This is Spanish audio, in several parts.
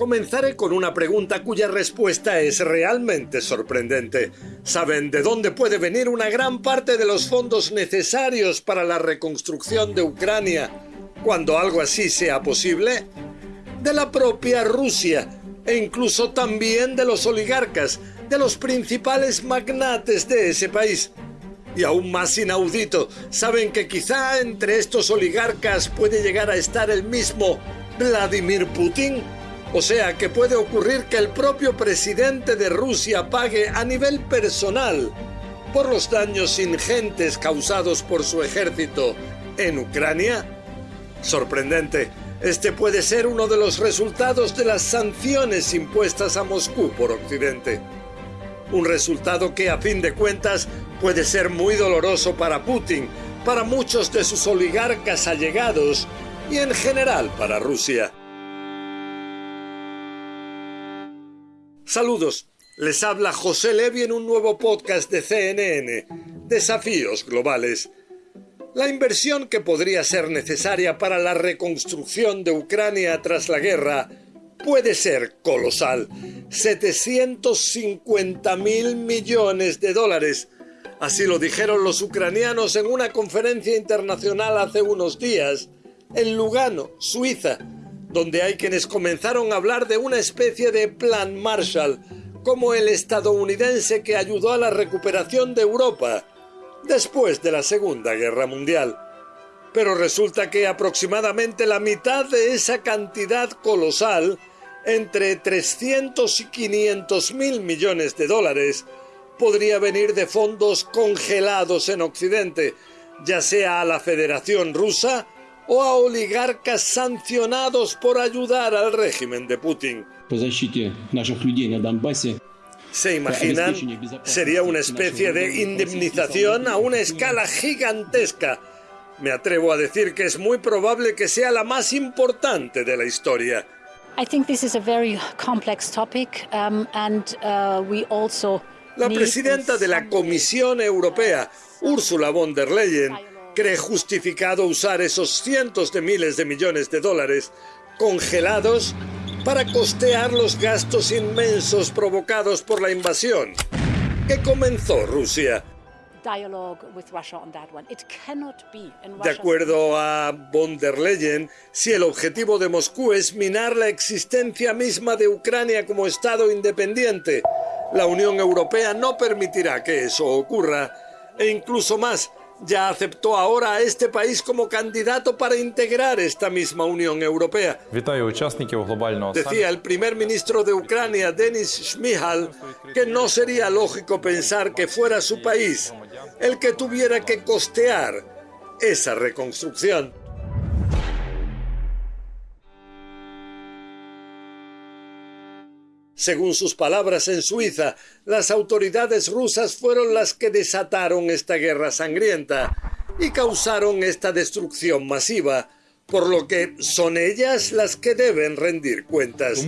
Comenzaré con una pregunta cuya respuesta es realmente sorprendente. ¿Saben de dónde puede venir una gran parte de los fondos necesarios para la reconstrucción de Ucrania cuando algo así sea posible? De la propia Rusia e incluso también de los oligarcas, de los principales magnates de ese país. Y aún más inaudito, ¿saben que quizá entre estos oligarcas puede llegar a estar el mismo Vladimir Putin? O sea que puede ocurrir que el propio presidente de Rusia pague a nivel personal por los daños ingentes causados por su ejército en Ucrania. Sorprendente, este puede ser uno de los resultados de las sanciones impuestas a Moscú por Occidente. Un resultado que a fin de cuentas puede ser muy doloroso para Putin, para muchos de sus oligarcas allegados y en general para Rusia. Saludos, les habla José Levi en un nuevo podcast de CNN, Desafíos Globales. La inversión que podría ser necesaria para la reconstrucción de Ucrania tras la guerra puede ser colosal. 750 mil millones de dólares. Así lo dijeron los ucranianos en una conferencia internacional hace unos días en Lugano, Suiza donde hay quienes comenzaron a hablar de una especie de plan Marshall, como el estadounidense que ayudó a la recuperación de Europa después de la Segunda Guerra Mundial. Pero resulta que aproximadamente la mitad de esa cantidad colosal, entre 300 y 500 mil millones de dólares, podría venir de fondos congelados en Occidente, ya sea a la Federación Rusa o a oligarcas sancionados por ayudar al régimen de Putin. ¿Se imaginan? Sería una especie de indemnización a una escala gigantesca. Me atrevo a decir que es muy probable que sea la más importante de la historia. La presidenta de la Comisión Europea, Ursula von der Leyen, cree justificado usar esos cientos de miles de millones de dólares congelados para costear los gastos inmensos provocados por la invasión que comenzó Rusia. De acuerdo a von der Leyen, si el objetivo de Moscú es minar la existencia misma de Ucrania como Estado independiente, la Unión Europea no permitirá que eso ocurra, e incluso más, ya aceptó ahora a este país como candidato para integrar esta misma Unión Europea. Decía el primer ministro de Ucrania, Denis Shmihal, que no sería lógico pensar que fuera su país el que tuviera que costear esa reconstrucción. Según sus palabras en Suiza, las autoridades rusas fueron las que desataron esta guerra sangrienta y causaron esta destrucción masiva, por lo que son ellas las que deben rendir cuentas.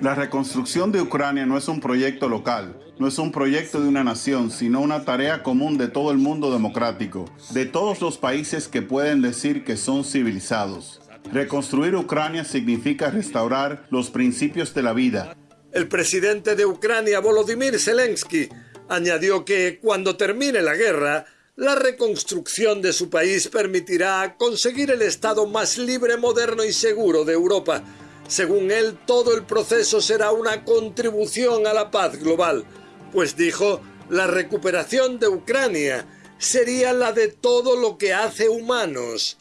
La reconstrucción de Ucrania no es un proyecto local, no es un proyecto de una nación, sino una tarea común de todo el mundo democrático, de todos los países que pueden decir que son civilizados. Reconstruir Ucrania significa restaurar los principios de la vida. El presidente de Ucrania, Volodymyr Zelensky, añadió que cuando termine la guerra, la reconstrucción de su país permitirá conseguir el Estado más libre, moderno y seguro de Europa. Según él, todo el proceso será una contribución a la paz global, pues dijo, la recuperación de Ucrania sería la de todo lo que hace humanos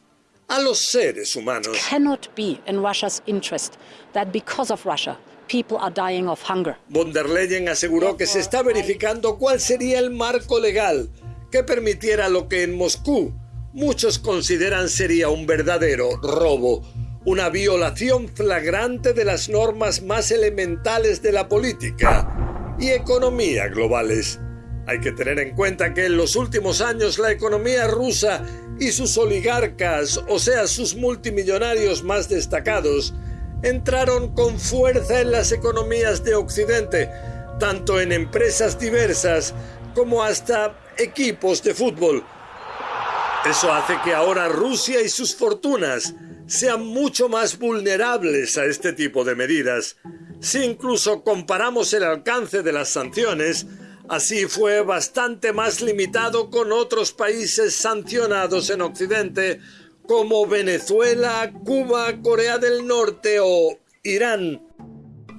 a los seres humanos. Cannot be in Russia's interest that because of Russia people are dying of hunger. Von der Leyen aseguró que se está verificando cuál sería el marco legal que permitiera lo que en Moscú muchos consideran sería un verdadero robo, una violación flagrante de las normas más elementales de la política y economía globales. Hay que tener en cuenta que en los últimos años la economía rusa y sus oligarcas, o sea, sus multimillonarios más destacados, entraron con fuerza en las economías de Occidente, tanto en empresas diversas como hasta equipos de fútbol. Eso hace que ahora Rusia y sus fortunas sean mucho más vulnerables a este tipo de medidas. Si incluso comparamos el alcance de las sanciones, así fue bastante más limitado con otros países sancionados en Occidente como Venezuela, Cuba, Corea del Norte o Irán.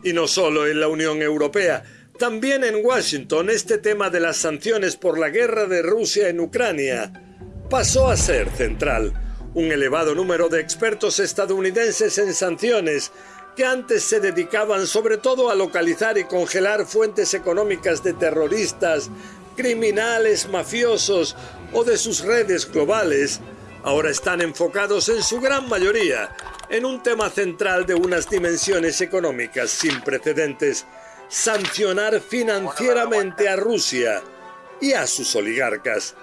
Y no solo en la Unión Europea, también en Washington este tema de las sanciones por la guerra de Rusia en Ucrania pasó a ser central. Un elevado número de expertos estadounidenses en sanciones que antes se dedicaban sobre todo a localizar y congelar fuentes económicas de terroristas, criminales, mafiosos o de sus redes globales, ahora están enfocados en su gran mayoría en un tema central de unas dimensiones económicas sin precedentes, sancionar financieramente a Rusia y a sus oligarcas.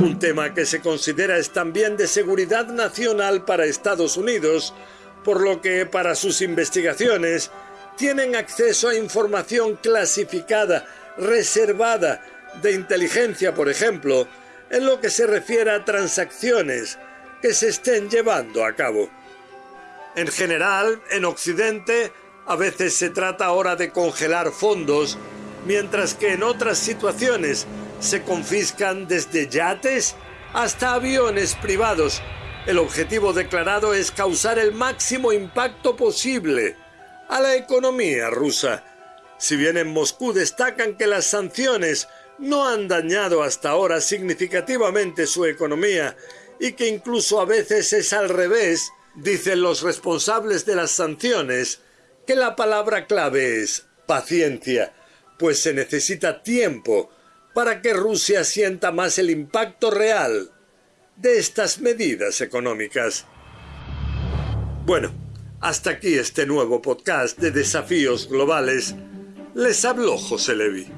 Un tema que se considera es también de seguridad nacional para Estados Unidos, por lo que para sus investigaciones tienen acceso a información clasificada, reservada, de inteligencia, por ejemplo, en lo que se refiere a transacciones que se estén llevando a cabo. En general, en Occidente, a veces se trata ahora de congelar fondos, mientras que en otras situaciones se confiscan desde yates hasta aviones privados. El objetivo declarado es causar el máximo impacto posible a la economía rusa. Si bien en Moscú destacan que las sanciones no han dañado hasta ahora significativamente su economía y que incluso a veces es al revés, dicen los responsables de las sanciones, que la palabra clave es paciencia, pues se necesita tiempo para que Rusia sienta más el impacto real de estas medidas económicas. Bueno, hasta aquí este nuevo podcast de desafíos globales. Les habló José Levi.